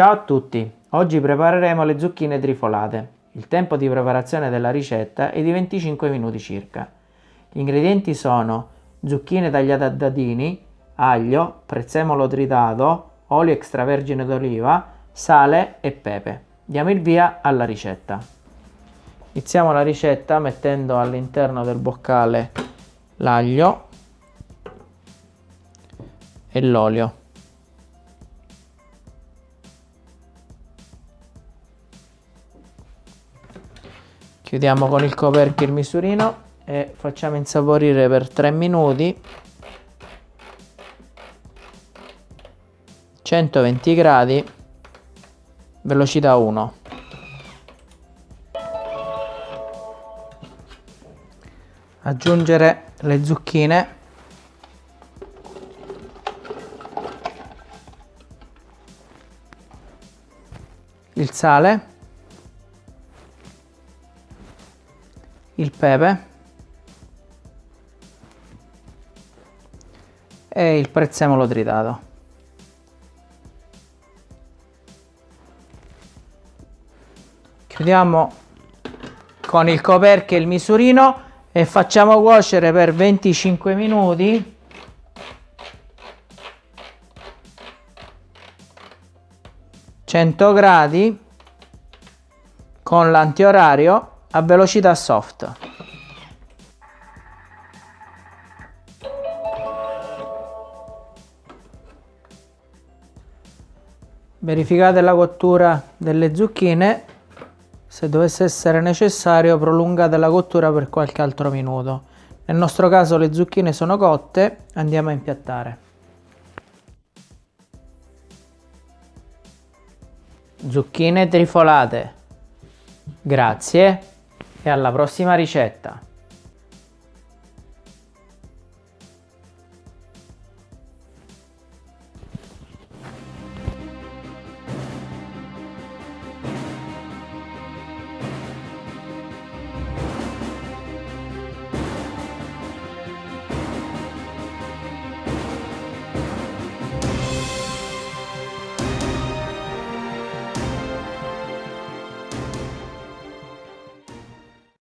Ciao a tutti! Oggi prepareremo le zucchine trifolate. Il tempo di preparazione della ricetta è di 25 minuti circa. Gli ingredienti sono zucchine tagliate a dadini, aglio, prezzemolo tritato, olio extravergine d'oliva, sale e pepe. Diamo il via alla ricetta. Iniziamo la ricetta mettendo all'interno del boccale l'aglio e l'olio. Chiudiamo con il coperchio il misurino e facciamo insaporire per 3 minuti 120 gradi velocità 1 aggiungere le zucchine. Il sale il pepe e il prezzemolo tritato. Chiudiamo con il coperchio e il misurino e facciamo cuocere per 25 minuti gradi con l'antiorario a velocità soft. Verificate la cottura delle zucchine, se dovesse essere necessario prolungate la cottura per qualche altro minuto. Nel nostro caso le zucchine sono cotte, andiamo a impiattare. Zucchine trifolate. Grazie e alla prossima ricetta!